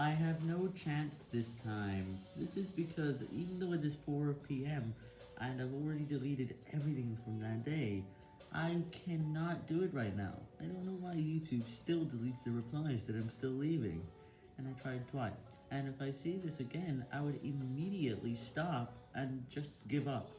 I have no chance this time. This is because even though it is 4 p.m. and I've already deleted everything from that day, I cannot do it right now. I don't know why YouTube still deletes the replies that I'm still leaving. And I tried twice. And if I see this again, I would immediately stop and just give up.